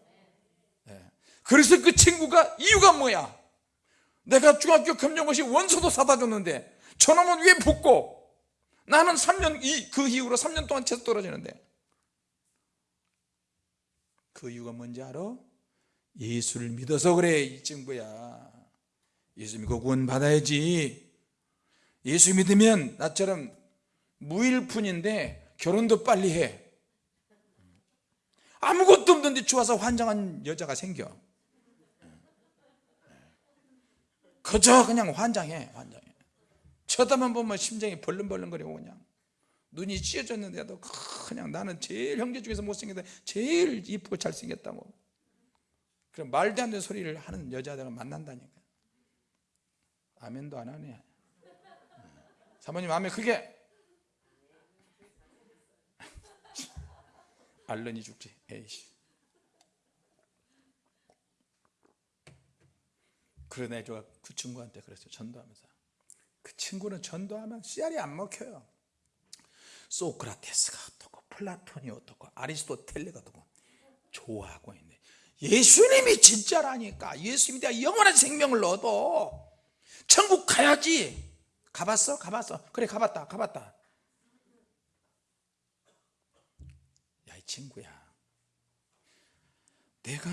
네. 그래서 그 친구가 이유가 뭐야? 내가 중학교 검정고시 원서도 사다 줬는데 저놈은 왜 붙고 나는 3년 이, 그 이후로 3년 동안 계속 떨어지는데. 그 이유가 뭔지 알아? 예수를 믿어서 그래 이 친구야. 예수 믿고 구원 받아야지. 예수 믿으면 나처럼 무일푼인데 결혼도 빨리 해. 아무것도 없는데 좋아서 환장한 여자가 생겨. 그저 그냥 환장해 환장해. 쳐다만 보면 심장이 벌렁벌렁거리고 그냥. 눈이 찢어졌는데도 그냥 나는 제일 형제 중에서 못생겼다. 제일 이쁘고 잘생겼다고 그럼 말도 안 되는 소리를 하는 여자들을 만난다니까. 아멘도 안 하네. 사모님 아멘 그게 알른이 죽지. 에이씨. 그러네 제가 그 친구한테 그랬어요. 전도하면서. 그 친구는 전도하면 씨알이 안 먹혀요. 소크라테스가 어떻고 플라톤이 어떻고 아리스토텔레가 어떻고 좋아하고 있는데 예수님이 진짜라니까. 예수님이 내가 영원한 생명을 얻어. 천국 가야지. 가봤어? 가봤어. 그래 가봤다. 가봤다 야 이 친구야. 내가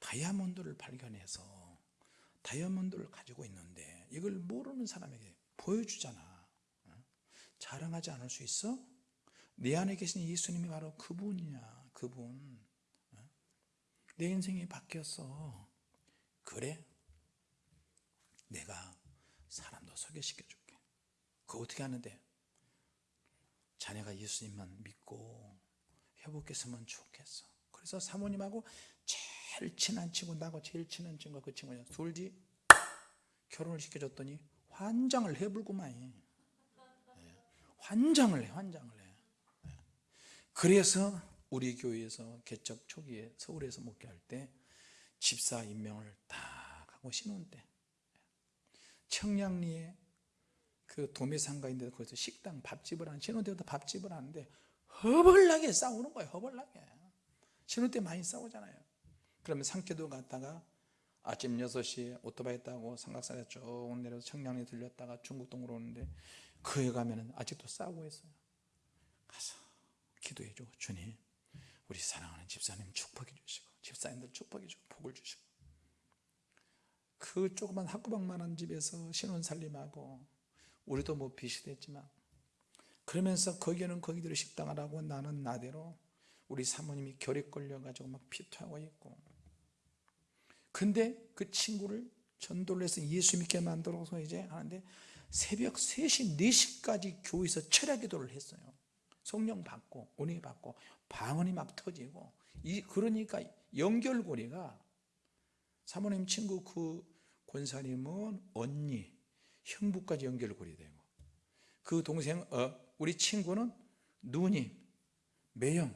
다이아몬드를 발견해서 다이아몬드를 가지고 있는데 이걸 모르는 사람에게 보여주잖아. 자랑하지 않을 수 있어? 내 안에 계신 예수님이 바로 그분이야 그분. 내 인생이 바뀌었어. 그래? 내가 사람도 소개시켜 줄게. 그거 어떻게 하는데? 자네가 예수님만 믿고 회복했으면 좋겠어. 그래서 사모님하고 제일 친한 친구 나하고 제일 친한 친구가 그 친구냐 둘이 결혼을 시켜줬더니 환장을 해불고만. 해 환장을 해 환장을 해. 그래서 우리 교회에서 개척 초기에 서울에서 목회할 때 집사 임명을 딱 하고 신혼 때. 청량리에 그 도매상가인데 거기서 식당 밥집을 하는 신혼 때부터 밥집을 하는데 허벌나게 싸우는 거예요 허벌나게. 신혼 때 많이 싸우잖아요. 그러면 상쾌도 갔다가 아침 6시에 오토바이 타고 삼각산에 쭉 내려서 청량리 들렸다가 중국동으로 오는데 그에 가면 아직도 싸우고 있어요. 가서 기도해 주고 주님 우리 사랑하는 집사님 축복해 주시고 집사님들 축복해 주고 복을 주시고. 그 조그만 학구방만한 집에서 신혼 살림하고 우리도 뭐 빚이 됐지만 그러면서 거기는 거기대로 식당을 하고 나는 나대로 우리 사모님이 결핵 걸려가지고 막 피토하고 있고. 근데 그 친구를 전도를 해서 예수 믿게 만들어서 이제 하는데 새벽 3시, 4시까지 교회에서 철야 기도를 했어요. 성령 받고 은혜 받고 방언이 막 터지고. 이 그러니까 연결고리가 사모님 친구 그 권사님은 언니, 형부까지 연결고리 되고. 그 동생 어, 우리 친구는 누님, 매형,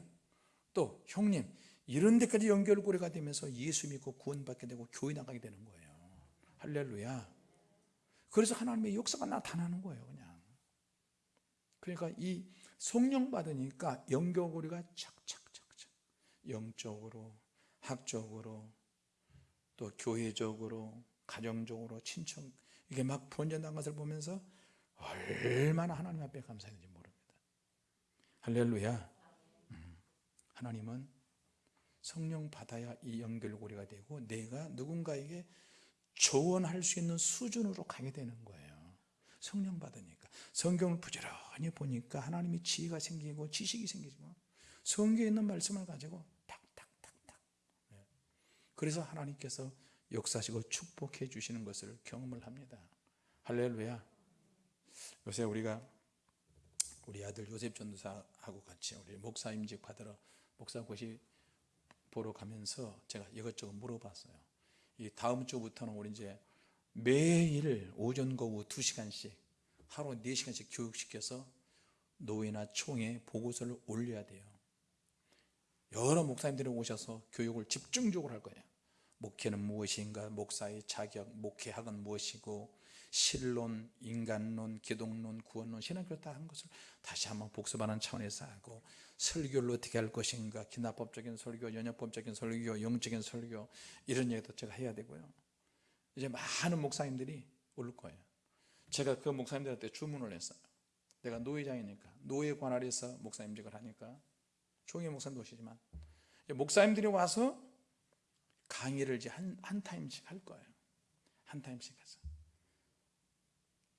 또 형님 이런 데까지 연결고리가 되면서 예수 믿고 구원받게 되고 교회 나가게 되는 거예요. 할렐루야. 그래서 하나님의 역사가 나타나는 거예요 그냥. 그러니까 이 성령 받으니까 연결고리가 착착착착. 영적으로 학적으로 또 교회적으로 가정적으로 친척. 이게 막 번져난 것을 보면서 얼마나 하나님 앞에 감사했는지. 할렐루야. 음, 하나님은 성령 받아야 이 연결고리가 되고 내가 누군가에게 조언할 수 있는 수준으로 가게 되는 거예요. 성령 받으니까 성경을 부지런히 보니까 하나님의 지혜가 생기고 지식이 생기고 성경에 있는 말씀을 가지고 탁탁탁탁 네. 그래서 하나님께서 역사시고 축복해 주시는 것을 경험을 합니다. 할렐루야. 요새 우리가 우리 아들 요셉 전도사하고 같이 우리 목사 임직 받으러 목사 고시 보러 가면서 제가 이것저것 물어봤어요. 이 다음 주부터는 우리 이제 매일 오전 거후 2시간씩 하루 4시간씩 교육시켜서 노회나 총회 보고서를 올려야 돼요. 여러 목사님들이 오셔서 교육을 집중적으로 할 거예요. 목회는 무엇인가, 목사의 자격, 목회학은 무엇이고, 신론, 인간론, 기독론, 구원론, 신학교 다한 것을 다시 한번 복습하는 차원에서 하고, 설교를 어떻게 할 것인가, 기나법적인 설교, 연역법적인 설교, 영적인 설교, 이런 얘기도 제가 해야 되고요. 이제 많은 목사님들이 올 거예요. 제가 그 목사님들한테 주문을 했어요. 내가 노회장이니까, 노회 관할에서 목사님직을 하니까, 종의 목사님도 오시지만, 목사님들이 와서 강의를 이제 한, 한 타임씩 할 거예요. 한 타임씩 해서.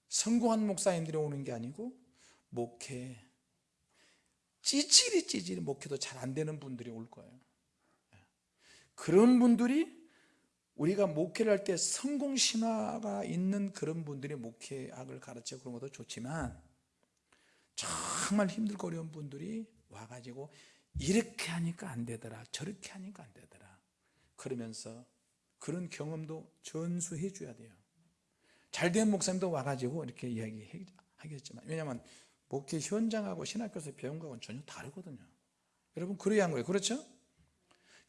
성공한 목사님들이 오는 게 아니고, 목회, 찌질이 찌질이 목회도 잘 안 되는 분들이 올 거예요. 그런 분들이 우리가 목회를 할 때 성공 신화가 있는 그런 분들이 목회학을 가르쳐 그런 것도 좋지만 정말 힘들고 어려운 분들이 와가지고 이렇게 하니까 안 되더라 저렇게 하니까 안 되더라. 그러면서 그런 경험도 전수해 줘야 돼요 잘된 목사님도 와가지고 이렇게 이야기하겠지만 왜냐하면 목회 현장하고 신학교에서 배운 거하고는 전혀 다르거든요. 여러분 그래야 한 거예요. 그렇죠?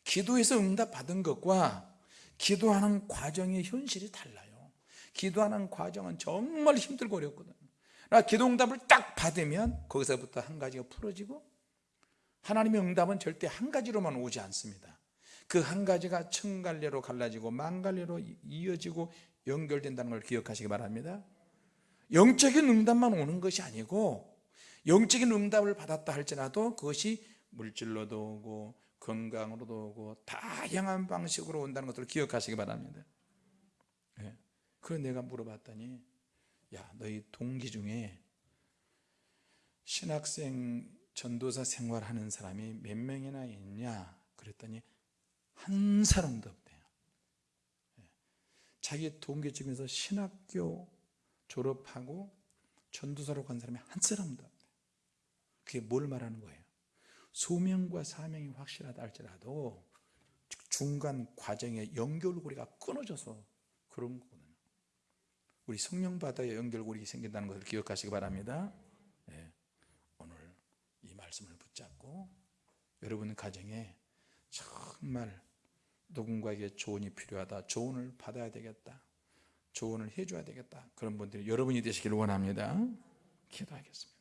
기도해서 응답 받은 것과 기도하는 과정의 현실이 달라요. 기도하는 과정은 정말 힘들고 어렵거든요. 나 기도 응답을 딱 받으면 거기서부터 한 가지가 풀어지고 하나님의 응답은 절대 한 가지로만 오지 않습니다. 그 한 가지가 천갈래로 갈라지고 만갈래로 이어지고 연결된다는 걸 기억하시기 바랍니다 영적인 응답만 오는 것이 아니고 영적인 응답을 받았다 할지라도 그것이 물질로도 오고 건강으로도 오고 다양한 방식으로 온다는 것을 기억하시기 바랍니다 네. 그래서 내가 물어봤더니 야 너희 동기 중에 신학생 전도사 생활하는 사람이 몇 명이나 있냐 그랬더니 한 사람도 없대요 네. 자기 동기 중에서 신학교 졸업하고 전도사로 간 사람이 한 사람도 없대요 그게 뭘 말하는 거예요? 소명과 사명이 확실하다 할지라도 중간 과정에 연결고리가 끊어져서 그런 거거든요. 우리 성령바다에 연결고리 생긴다는 것을 기억하시기 바랍니다. 네. 오늘 이 말씀을 붙잡고 여러분 가정에 정말 누군가에게 조언이 필요하다. 조언을 받아야 되겠다. 조언을 해줘야 되겠다. 그런 분들이 여러분이 되시기를 원합니다. 기도하겠습니다